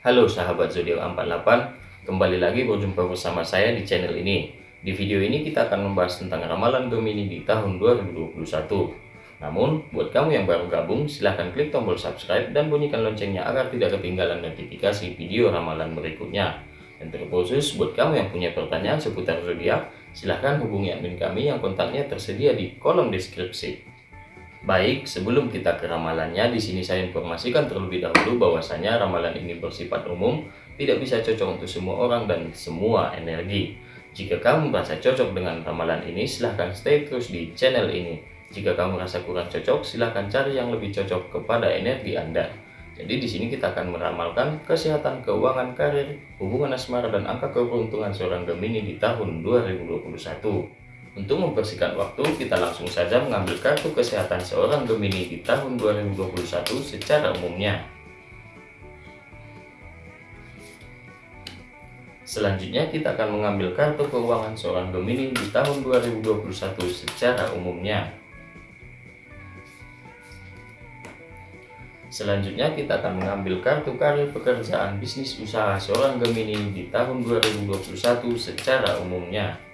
Halo sahabat zodiak 48, kembali lagi berjumpa bersama saya di channel ini. Di video ini kita akan membahas tentang ramalan Gemini di tahun 2021. Namun, buat kamu yang baru gabung, silahkan klik tombol subscribe dan bunyikan loncengnya agar tidak ketinggalan notifikasi video ramalan berikutnya. Dan terkhusus buat kamu yang punya pertanyaan seputar zodiak, silahkan hubungi admin kami yang kontaknya tersedia di kolom deskripsi. Baik, sebelum kita ke ramalannya, di sini saya informasikan terlebih dahulu bahwasanya ramalan ini bersifat umum, tidak bisa cocok untuk semua orang dan semua energi. Jika kamu merasa cocok dengan ramalan ini, silahkan stay terus di channel ini. Jika kamu merasa kurang cocok, silahkan cari yang lebih cocok kepada energi Anda. Jadi di sini kita akan meramalkan kesehatan, keuangan, karir, hubungan asmara, dan angka keberuntungan seorang Gemini di tahun 2021. Untuk mempersingkat waktu, kita langsung saja mengambil kartu kesehatan seorang Gemini di tahun 2021 secara umumnya. Selanjutnya kita akan mengambil kartu keuangan seorang Gemini di tahun 2021 secara umumnya. Selanjutnya kita akan mengambil kartu karir pekerjaan bisnis usaha seorang Gemini di tahun 2021 secara umumnya.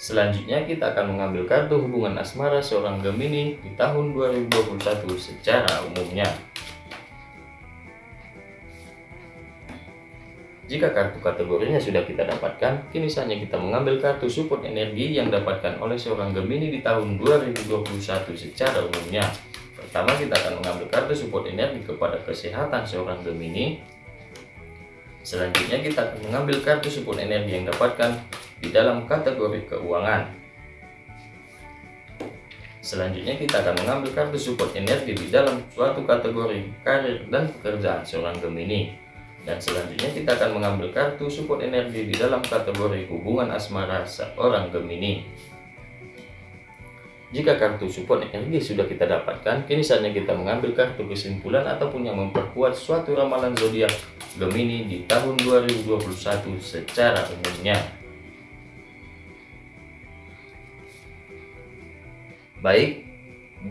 Selanjutnya kita akan mengambil kartu hubungan asmara seorang Gemini di tahun 2021 secara umumnya. Jika kartu kategorinya sudah kita dapatkan, kini saatnya kita mengambil kartu support energi yang dapatkan oleh seorang Gemini di tahun 2021 secara umumnya. Pertama kita akan mengambil kartu support energi kepada kesehatan seorang Gemini. Selanjutnya kita akan mengambil kartu support energi yang dapatkan di dalam kategori keuangan. Selanjutnya kita akan mengambil kartu support energi di dalam suatu kategori karir dan pekerjaan seorang Gemini. Dan selanjutnya kita akan mengambil kartu support energi di dalam kategori hubungan asmara seorang Gemini. Jika kartu support energi sudah kita dapatkan, kini saatnya kita mengambil kartu kesimpulan ataupun yang memperkuat suatu ramalan zodiak Gemini di tahun 2021 secara umumnya. Baik,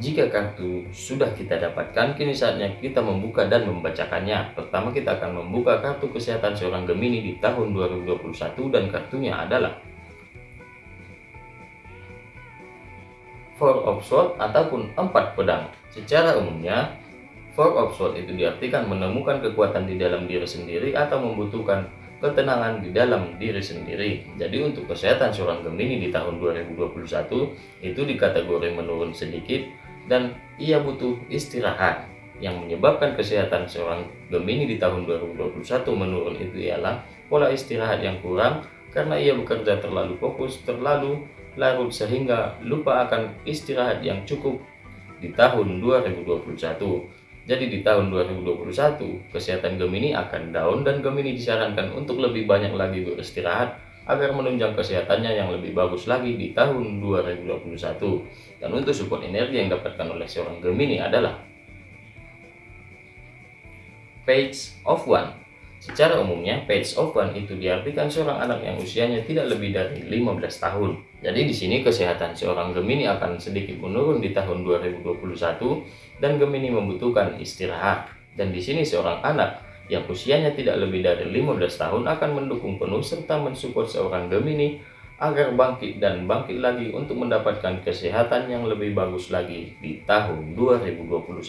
jika kartu sudah kita dapatkan, kini saatnya kita membuka dan membacakannya. Pertama kita akan membuka kartu kesehatan seorang Gemini di tahun 2021 dan kartunya adalah Four of Swords ataupun empat pedang. Secara umumnya, Four of Swords itu diartikan menemukan kekuatan di dalam diri sendiri atau membutuhkan ketenangan di dalam diri sendiri. Jadi untuk kesehatan seorang Gemini di tahun 2021 itu dikategori menurun sedikit dan ia butuh istirahat. Yang menyebabkan kesehatan seorang Gemini di tahun 2021 menurun itu ialah pola istirahat yang kurang karena ia bekerja terlalu fokus, terlalu larut sehingga lupa akan istirahat yang cukup di tahun 2021. Jadi di tahun 2021, kesehatan Gemini akan down dan Gemini disarankan untuk lebih banyak lagi beristirahat agar menunjang kesehatannya yang lebih bagus lagi di tahun 2021. Dan untuk support energi yang dapatkan oleh seorang Gemini adalah Page of One. Secara umumnya, Page of One itu diartikan seorang anak yang usianya tidak lebih dari 15 tahun. Jadi di sini kesehatan seorang Gemini akan sedikit menurun di tahun 2021 dan Gemini membutuhkan istirahat. Dan di sini seorang anak yang usianya tidak lebih dari 15 tahun akan mendukung penuh serta mensupport seorang Gemini agar bangkit dan bangkit lagi untuk mendapatkan kesehatan yang lebih bagus lagi di tahun 2021.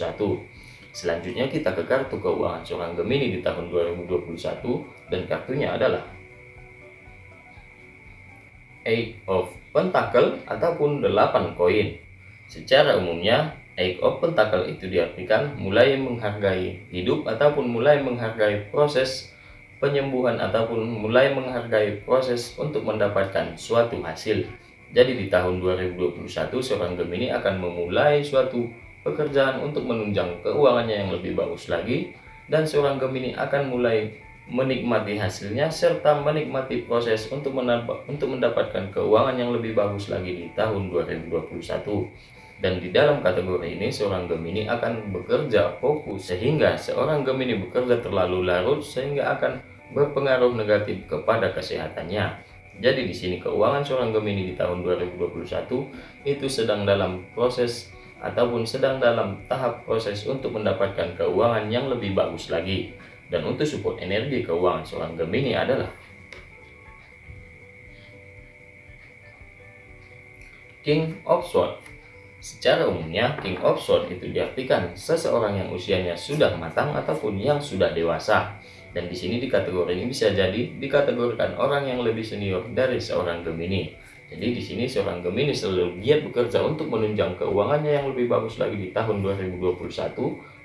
Selanjutnya kita ke kartu keuangan seorang Gemini di tahun 2021 dan kartunya adalah Eight of Pentacle ataupun 8 koin. Secara umumnya Eight of Pentacle itu diartikan mulai menghargai hidup ataupun mulai menghargai proses penyembuhan ataupun mulai menghargai proses untuk mendapatkan suatu hasil. Jadi di tahun 2021 seorang Gemini akan memulai suatu pekerjaan untuk menunjang keuangannya yang lebih bagus lagi dan seorang Gemini akan mulai menikmati hasilnya serta menikmati proses untuk mendapatkan keuangan yang lebih bagus lagi di tahun 2021. Dan di dalam kategori ini seorang Gemini akan bekerja fokus sehingga seorang Gemini bekerja terlalu larut sehingga akan berpengaruh negatif kepada kesehatannya. Jadi di sini keuangan seorang Gemini di tahun 2021 itu sedang dalam proses ataupun sedang dalam tahap proses untuk mendapatkan keuangan yang lebih bagus lagi. Dan untuk support energi keuangan seorang Gemini adalah King of Swords. Secara umumnya, King of Swords itu diartikan seseorang yang usianya sudah matang ataupun yang sudah dewasa. Dan di sini di kategori ini bisa jadi dikategorikan orang yang lebih senior dari seorang Gemini. Jadi di sini seorang Gemini selalu giat bekerja untuk menunjang keuangannya yang lebih bagus lagi di tahun 2021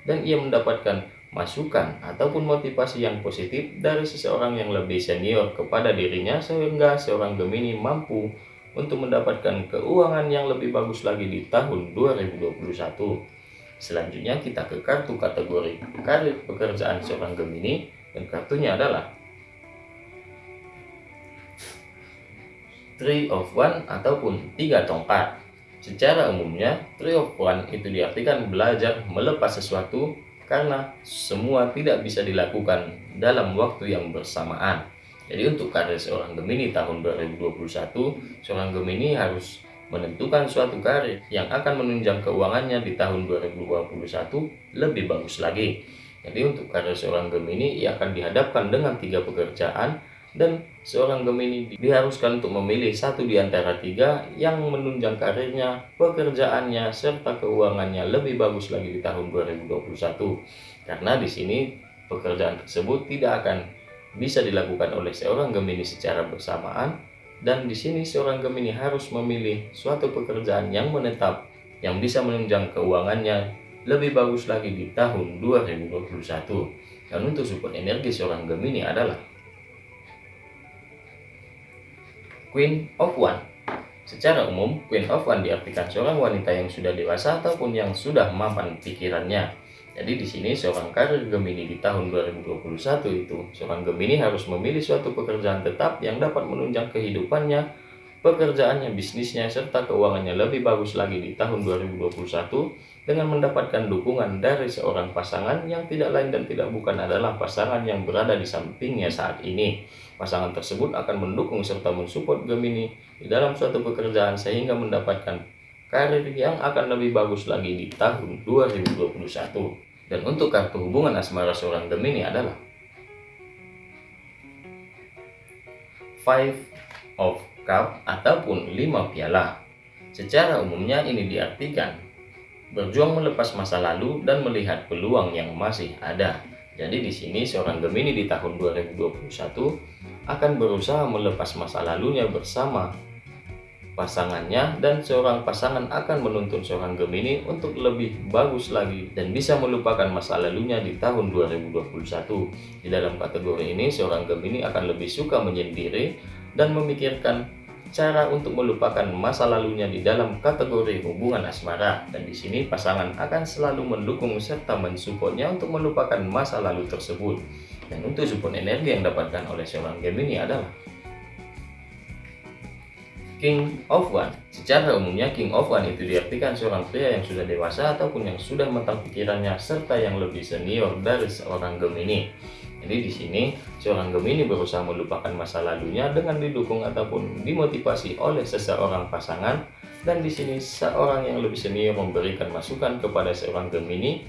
dan ia mendapatkan masukan ataupun motivasi yang positif dari seseorang yang lebih senior kepada dirinya sehingga seorang Gemini mampu untuk mendapatkan keuangan yang lebih bagus lagi di tahun 2021. Selanjutnya kita ke kartu kategori karir pekerjaan seorang Gemini dan kartunya adalah Three of One ataupun tiga tongkat. Secara umumnya, Three of One itu diartikan belajar melepas sesuatu karena semua tidak bisa dilakukan dalam waktu yang bersamaan. Jadi untuk karir seorang Gemini tahun 2021, seorang Gemini harus menentukan suatu karir yang akan menunjang keuangannya di tahun 2021 lebih bagus lagi. Jadi untuk karir seorang Gemini ia akan dihadapkan dengan tiga pekerjaan dan seorang Gemini diharuskan untuk memilih satu di antara tiga yang menunjang karirnya, pekerjaannya, serta keuangannya lebih bagus lagi di tahun 2021. Karena di sini pekerjaan tersebut tidak akan bisa dilakukan oleh seorang Gemini secara bersamaan dan di sini seorang Gemini harus memilih suatu pekerjaan yang menetap yang bisa menunjang keuangannya lebih bagus lagi di tahun 2021. Dan untuk support energi seorang Gemini adalah Queen of One. Secara umum, Queen of One diartikan seorang wanita yang sudah dewasa ataupun yang sudah mapan pikirannya. Jadi di sini seorang karir Gemini di tahun 2021 itu, seorang Gemini harus memilih suatu pekerjaan tetap yang dapat menunjang kehidupannya, pekerjaannya, bisnisnya, serta keuangannya lebih bagus lagi di tahun 2021 dengan mendapatkan dukungan dari seorang pasangan yang tidak lain dan tidak bukan adalah pasangan yang berada di sampingnya saat ini. Pasangan tersebut akan mendukung serta mensupport Gemini di dalam suatu pekerjaan sehingga mendapatkan karir yang akan lebih bagus lagi di tahun 2021. Dan untuk kartu hubungan asmara seorang Gemini adalah Five of Cup ataupun lima piala. Secara umumnya ini diartikan berjuang melepas masa lalu dan melihat peluang yang masih ada. Jadi di sini seorang Gemini di tahun 2021 akan berusaha melepas masa lalunya bersama pasangannya dan seorang pasangan akan menuntun seorang Gemini untuk lebih bagus lagi dan bisa melupakan masa lalunya di tahun 2021. Di dalam kategori ini seorang Gemini akan lebih suka menyendiri dan memikirkan cara untuk melupakan masa lalunya di dalam kategori hubungan asmara dan di sini pasangan akan selalu mendukung serta mensupportnya untuk melupakan masa lalu tersebut dan untuk support energi yang dapatkan oleh seorang Gemini adalah King of One. Secara umumnya King of One itu diartikan seorang pria yang sudah dewasa ataupun yang sudah matang pikirannya serta yang lebih senior dari seorang Gemini. Jadi di sini seorang Gemini berusaha melupakan masa lalunya dengan didukung ataupun dimotivasi oleh seseorang pasangan dan di sini seorang yang lebih senior memberikan masukan kepada seorang Gemini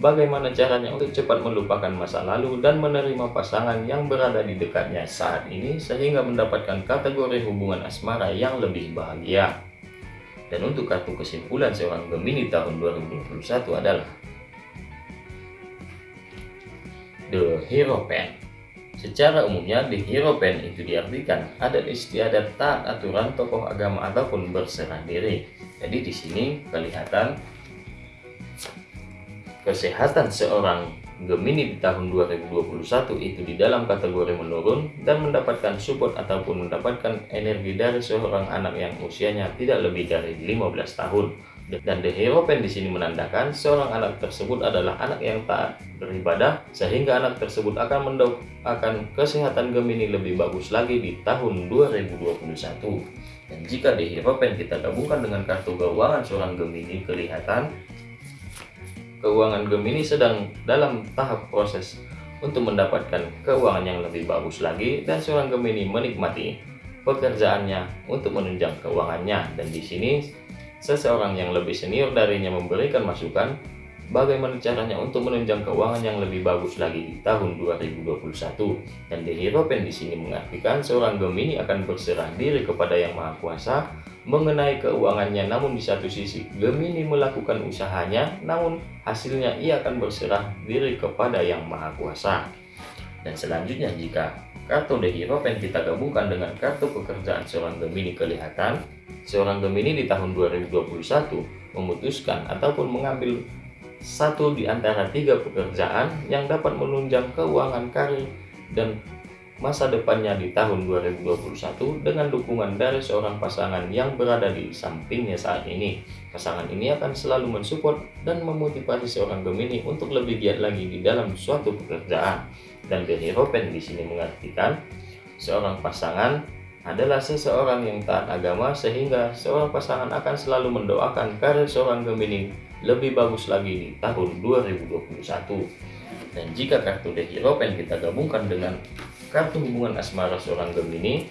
bagaimana caranya untuk cepat melupakan masa lalu dan menerima pasangan yang berada di dekatnya saat ini sehingga mendapatkan kategori hubungan asmara yang lebih bahagia. Dan untuk kartu kesimpulan seorang Gemini tahun 2021 adalah The Hero Pen. Secara umumnya, The Hero Pen itu diartikan adat istiadat taat aturan tokoh agama ataupun berserah diri. Jadi di sini kelihatan kesehatan seorang Gemini di tahun 2021 itu di dalam kategori menurun dan mendapatkan support ataupun mendapatkan energi dari seorang anak yang usianya tidak lebih dari 15 tahun. Dan The Hero Pen di sini menandakan seorang anak tersebut adalah anak yang taat beribadah sehingga anak tersebut akan mendoakan kesehatan Gemini lebih bagus lagi di tahun 2021. Dan jika The Hero Pen kita gabungkan dengan kartu keuangan seorang Gemini kelihatan keuangan Gemini sedang dalam tahap proses untuk mendapatkan keuangan yang lebih bagus lagi dan seorang Gemini menikmati pekerjaannya untuk menunjang keuangannya dan di sini seseorang yang lebih senior darinya memberikan masukan bagaimana caranya untuk menunjang keuangan yang lebih bagus lagi di tahun 2021. Dan The Hero Pen di sini mengartikan seorang Gemini akan berserah diri kepada Yang Maha Kuasa mengenai keuangannya namun di satu sisi Gemini melakukan usahanya namun hasilnya ia akan berserah diri kepada Yang Maha Kuasa. Dan selanjutnya jika kartu The Pen kita gabungkan dengan kartu pekerjaan seorang Gemini kelihatan seorang Gemini di tahun 2021 memutuskan ataupun mengambil satu di antara tiga pekerjaan yang dapat menunjang keuangan karir dan masa depannya di tahun 2021 dengan dukungan dari seorang pasangan yang berada di sampingnya saat ini. Pasangan ini akan selalu mensupport dan memotivasi seorang Gemini untuk lebih giat lagi di dalam suatu pekerjaan. Dan Benny Ropen di sini mengartikan seorang pasangan adalah seseorang yang taat agama sehingga seorang pasangan akan selalu mendoakan karir seorang Gemini lebih bagus lagi di tahun 2021. Dan jika kartu The Hero Pen kita gabungkan dengan kartu hubungan asmara seorang Gemini,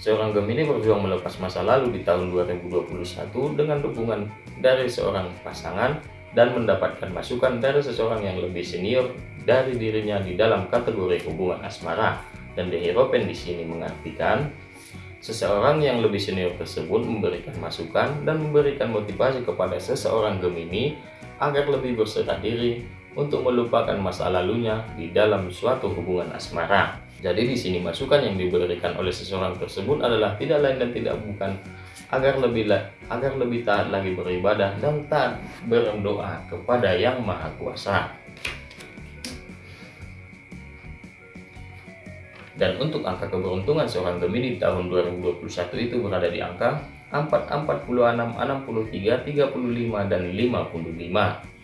seorang Gemini berjuang melepas masa lalu di tahun 2021 dengan dukungan dari seorang pasangan dan mendapatkan masukan dari seseorang yang lebih senior dari dirinya di dalam kategori hubungan asmara. Dan The Hero Pen di sini mengartikan Seseorang yang lebih senior tersebut memberikan masukan dan memberikan motivasi kepada seseorang Gemini agar lebih berserah diri untuk melupakan masa lalunya di dalam suatu hubungan asmara. Jadi di sini masukan yang diberikan oleh seseorang tersebut adalah tidak lain dan tidak bukan agar lebih agar lebih taat lagi beribadah dan taat berdoa kepada Yang Maha Kuasa. Dan untuk angka keberuntungan seorang Gemini tahun 2021 itu berada di angka 4, 46, 63, 35, dan 55.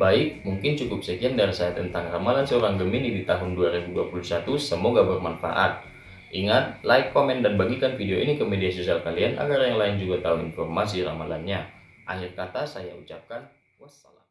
Baik, mungkin cukup sekian dari saya tentang ramalan seorang Gemini di tahun 2021. Semoga bermanfaat. Ingat, like, komen, dan bagikan video ini ke media sosial kalian agar yang lain juga tahu informasi ramalannya. Akhir kata saya ucapkan wassalam.